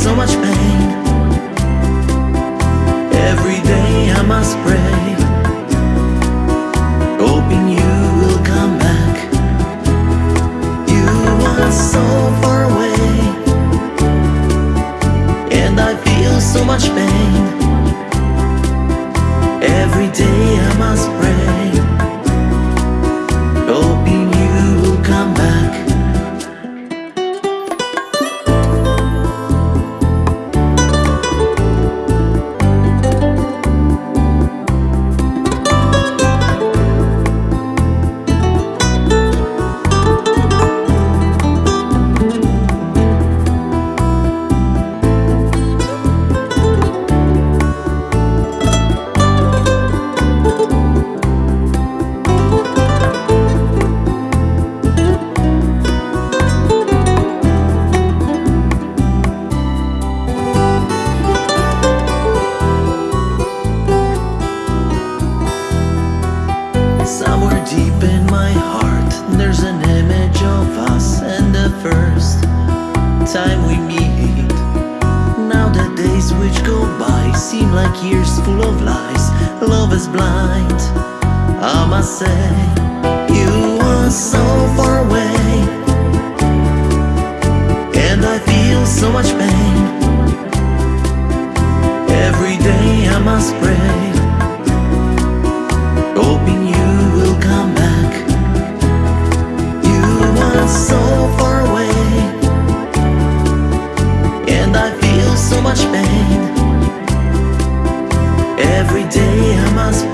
so much pain. Every day I must pray. Hoping you will come back. You are so far away. And I feel so much pain. Every day I must pray there's an image of us and the first time we meet. Now the days which go by seem like years full of lies. Love is blind, I must say. You are so far away, and I feel so much pain. Much pain. Every day I must